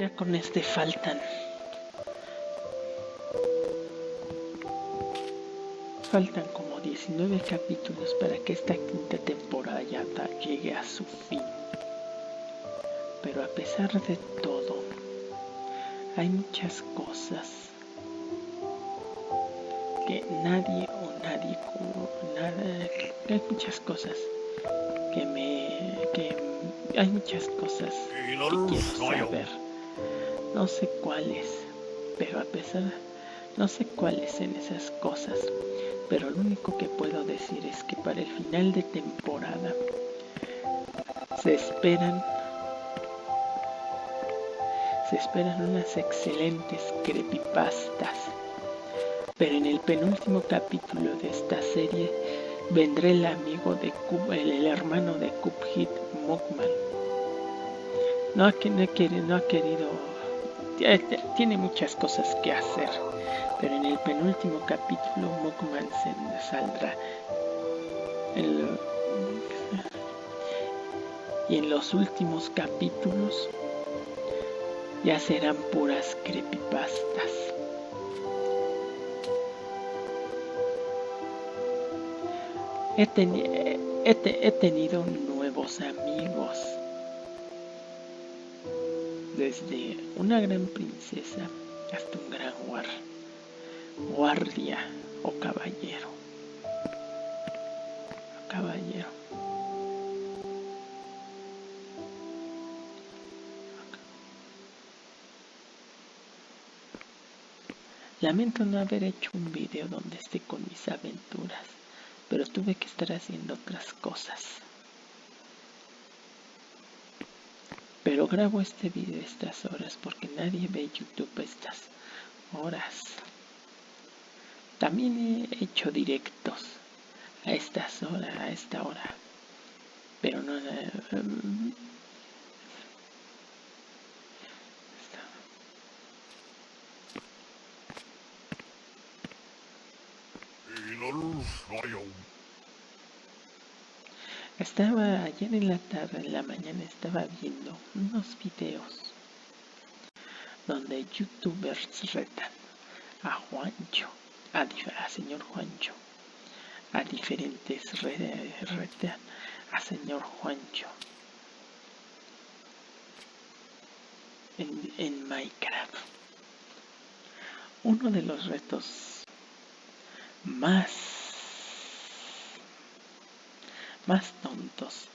Ya con este faltan. Faltan como 19 capítulos para que esta quinta temporada ya llegue a su fin. Pero a pesar de todo, hay muchas cosas que nadie o nadie nada, hay muchas cosas que me que hay muchas cosas que quiero saber no sé cuáles, pero a pesar, no sé cuáles en esas cosas, pero lo único que puedo decir es que para el final de temporada se esperan se esperan unas excelentes creepypastas. Pero en el penúltimo capítulo de esta serie vendrá el amigo de Cub, el, hermano de Cuphead, ha, no, no ha querido tiene muchas cosas que hacer, pero en el penúltimo capítulo Mokman se saldrá. y en los últimos capítulos ya serán puras creepypastas. He tenido nuevos amigos desde una gran princesa hasta un gran guardia o caballero. Caballero. Lamento no haber hecho un video donde esté con mis aventuras, pero tuve que estar haciendo otras cosas. Grabo este video estas horas porque nadie ve YouTube estas horas. También he hecho directos a estas horas, a esta hora. Pero no... Um, Estaba ayer en la tarde, en la mañana, estaba viendo unos videos donde youtubers retan a Juancho, a, señor Juancho, a diferentes redes, retan a señor Juancho en, en Minecraft. Uno de los retos más más tontos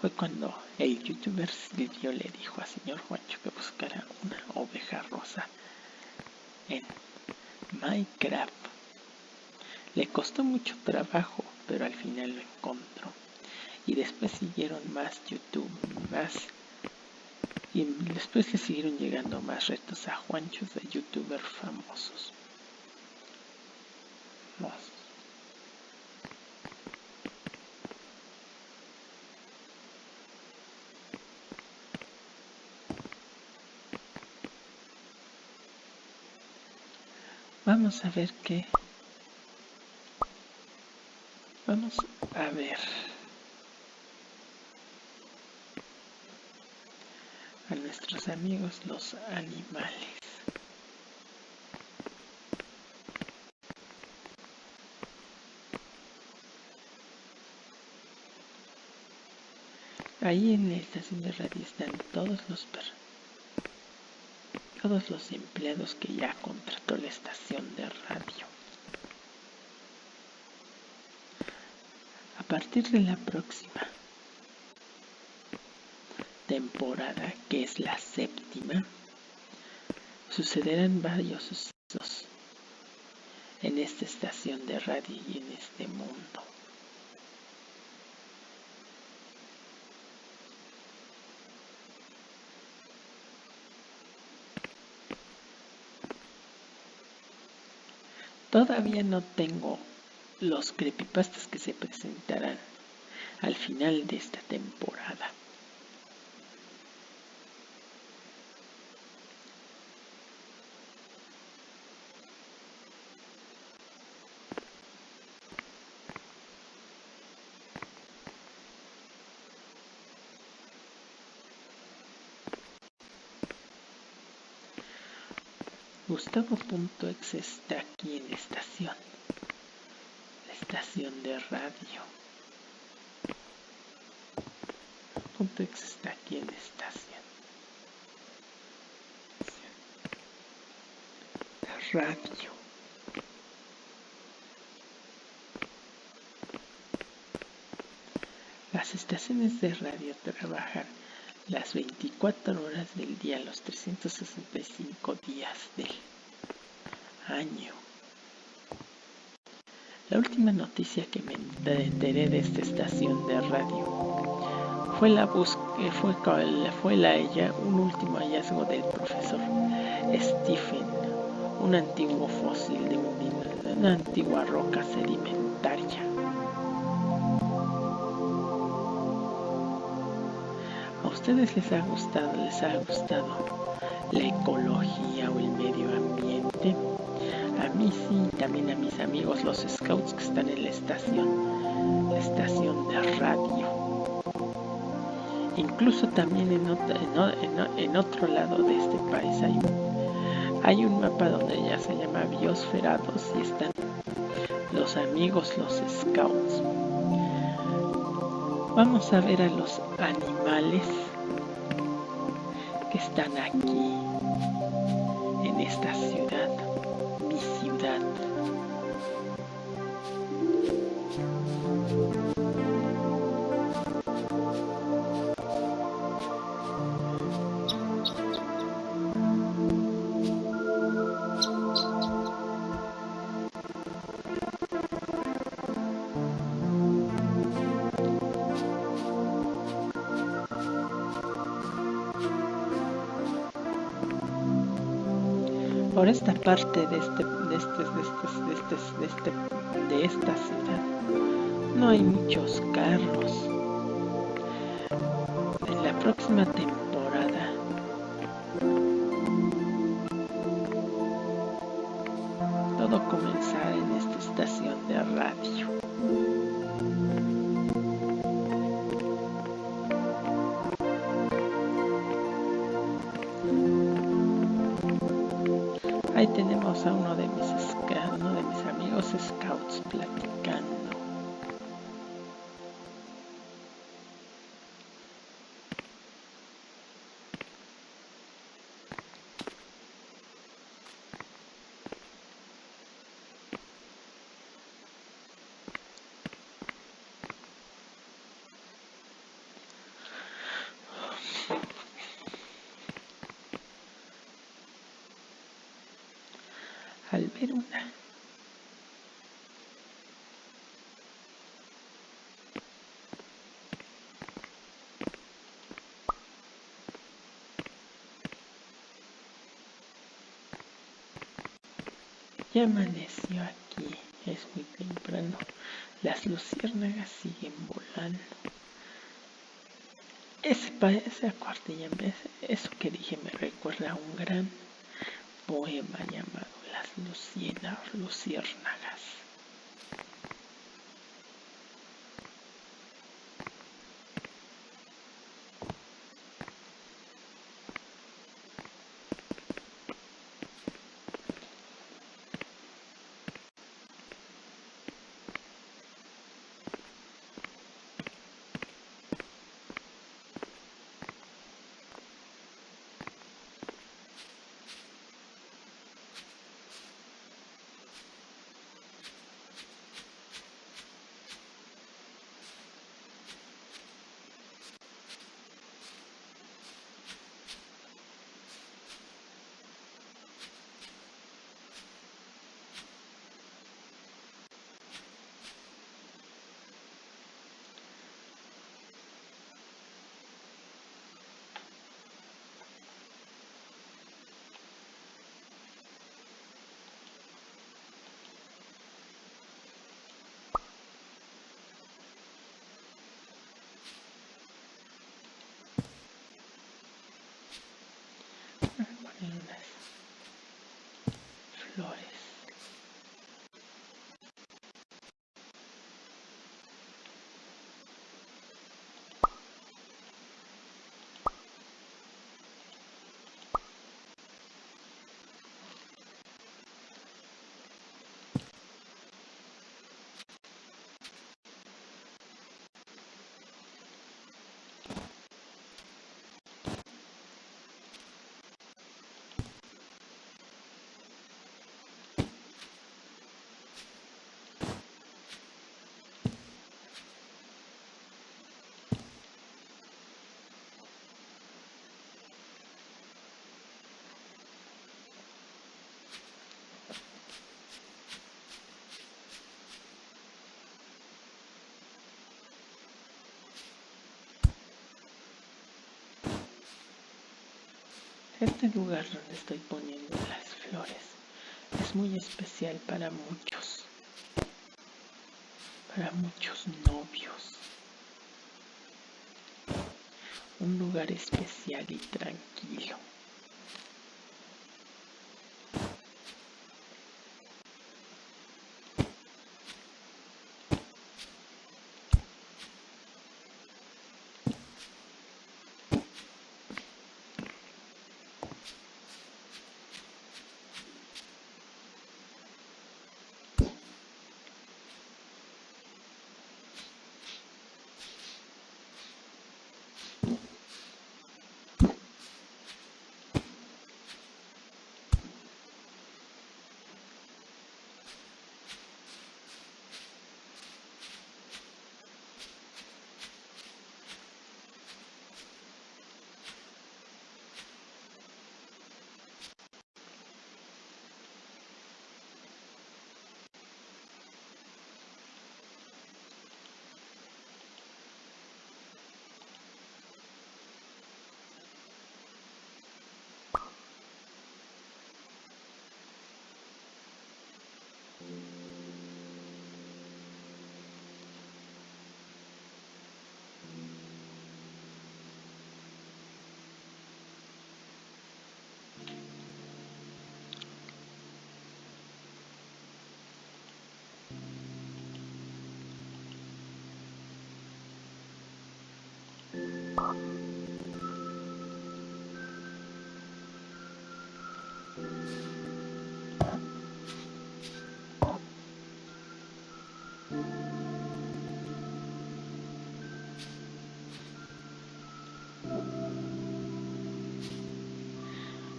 fue cuando el youtuber Silvio le dijo a señor Juancho que buscara una oveja rosa en Minecraft. Le costó mucho trabajo, pero al final lo encontró. Y después siguieron más YouTube, más... Y después le siguieron llegando más retos a Juanchos de youtubers famosos. Vamos a ver qué. Vamos a ver. A nuestros amigos los animales. Ahí en la estación de radio están todos los perros todos los empleados que ya contrató la estación de radio. A partir de la próxima temporada, que es la séptima, sucederán varios sucesos en esta estación de radio y en este mundo. Todavía no tengo los creepypastas que se presentarán al final de esta temporada. Gustavo.exe está aquí en la estación. La estación de radio. Punto está aquí en la estación. La radio. Las estaciones de radio trabajan las 24 horas del día, los 365 días del año. La última noticia que me enteré de esta estación de radio fue la búsqueda, fue, fue la ella, un último hallazgo del profesor Stephen, un antiguo fósil de una antigua roca sedimentaria ustedes les ha gustado, les ha gustado la ecología o el medio ambiente, a mí sí, también a mis amigos los scouts que están en la estación, la estación de radio. Incluso también en, otro lado de este país hay un, hay un mapa donde ya se llama Biosferados y están los amigos, los scouts. Vamos a ver a los animales que están aquí, en esta ciudad, por esta parte de este de este de este de este de, este, de esta ciudad. No hay muchos carros. En la próxima temporada al ver una Ya amaneció aquí, es muy temprano. Las luciérnagas siguen volando. Ese, ese acorde, eso que dije me recuerda a un gran poema llamado Luciérnagas. allora Este lugar donde estoy poniendo las flores es muy especial para muchos, para muchos novios. Un lugar especial y tranquilo.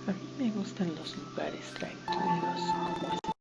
A mí me gustan los lugares tranquilos esta,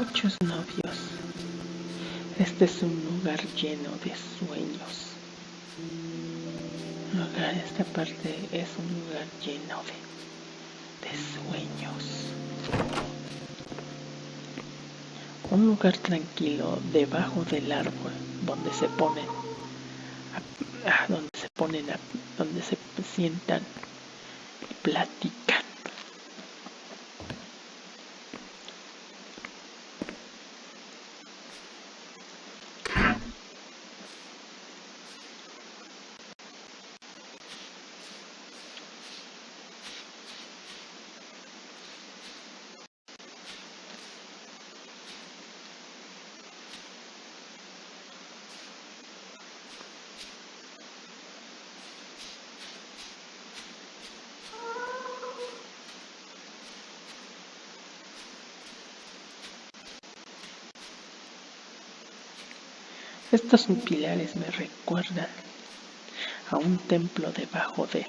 muchos novios, este es un lugar lleno de sueños. esta parte es un lugar lleno de, de sueños. Un lugar tranquilo debajo del árbol donde se ponen, donde se ponen, donde se sientan y platican Estos pilares me recuerdan a un templo debajo de,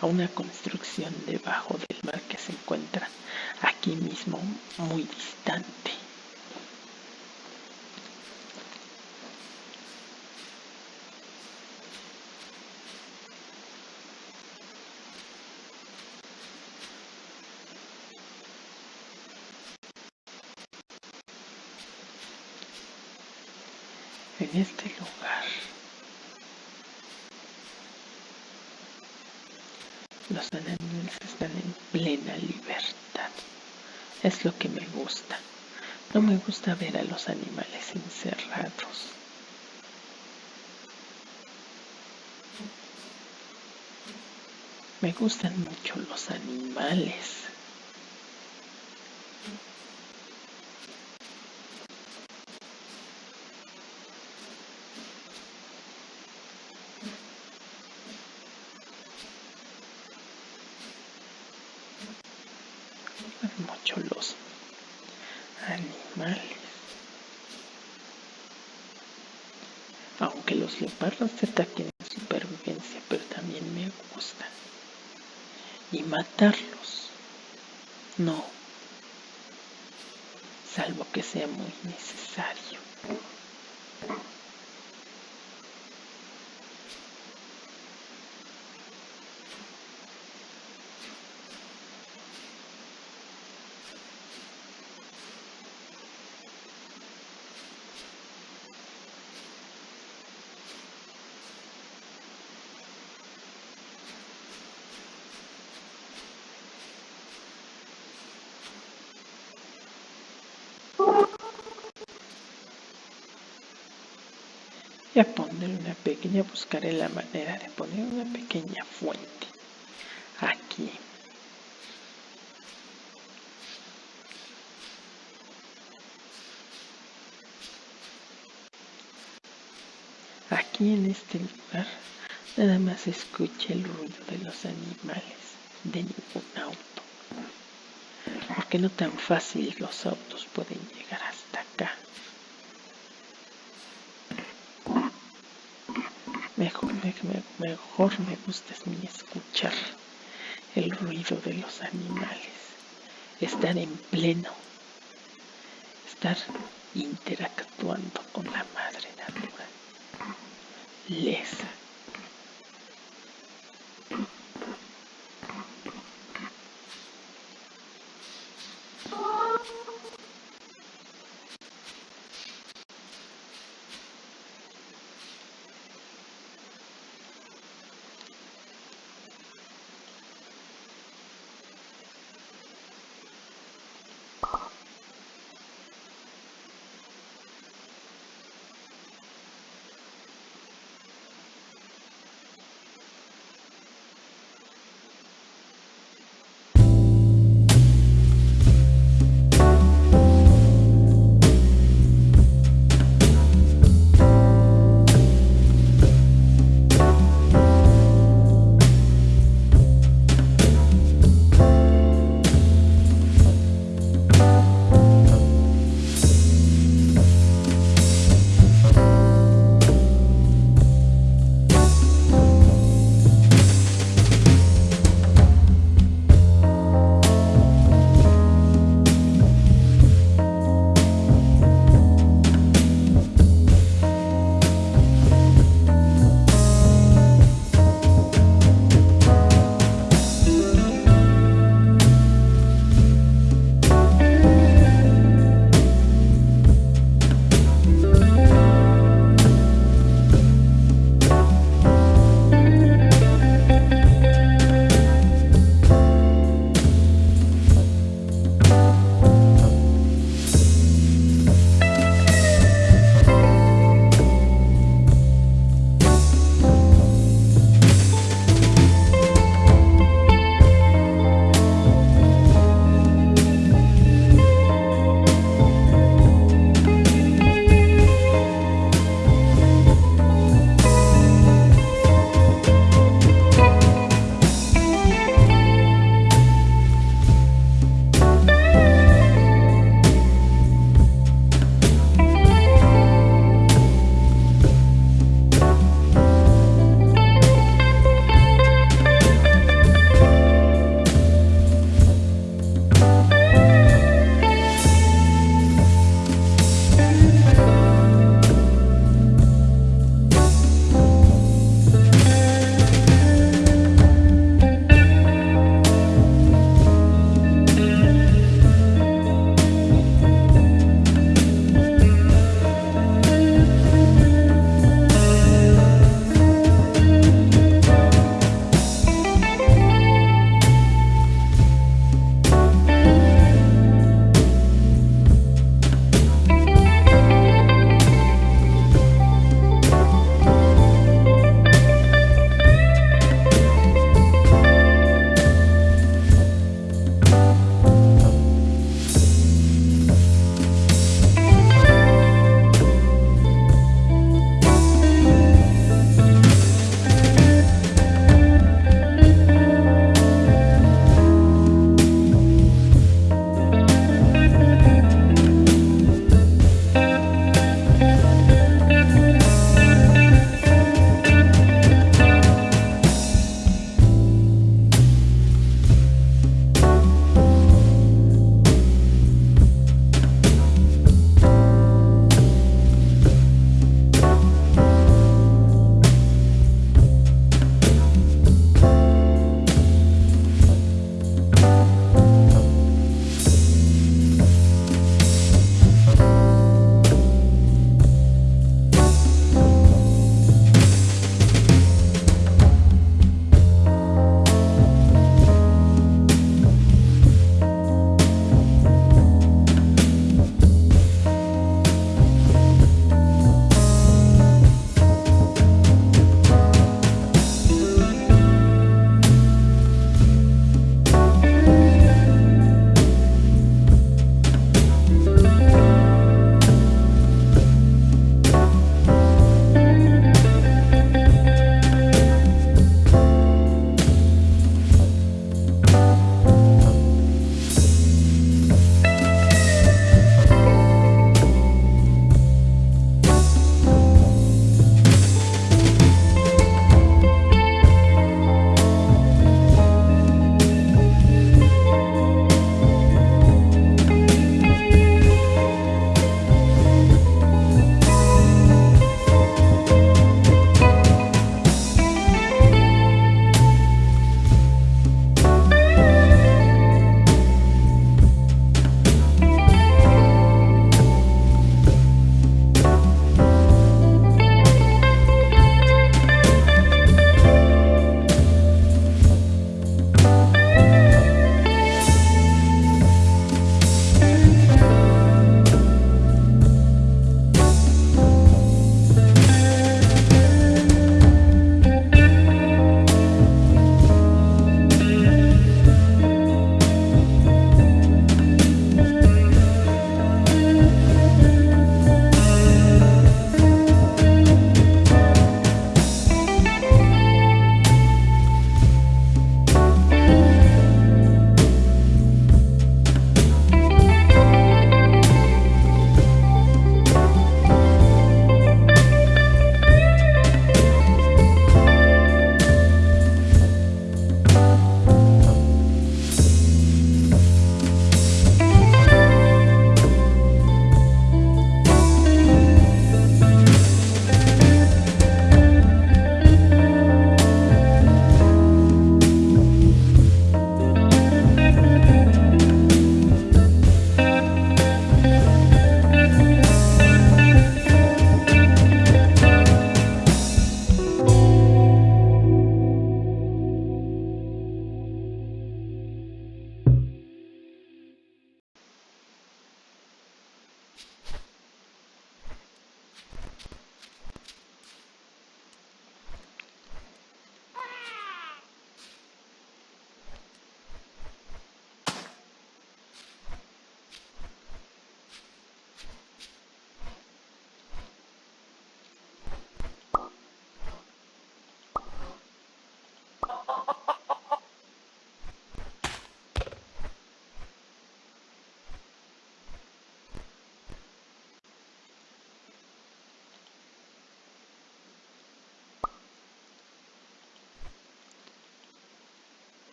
a una construcción debajo del mar que se encuentra aquí mismo, muy distante. en este lugar. Los animales están en plena libertad. Es lo que me gusta. No me gusta ver a los animales encerrados. Me gustan mucho los animales. mucho los animales. Aunque los leopardos se ataquen en supervivencia, pero también me gusta. Y matarlos, no, salvo que sea muy necesario. Y a poner una pequeña, buscaré la manera de poner una pequeña fuente aquí. Aquí en este lugar nada más escucha el ruido de los animales, de ningún auto. Porque no tan fácil los autos pueden llegar hasta acá. Mejor, mejor me gusta es escuchar el ruido de los animales, estar en pleno, estar interactuando con la madre naturaleza.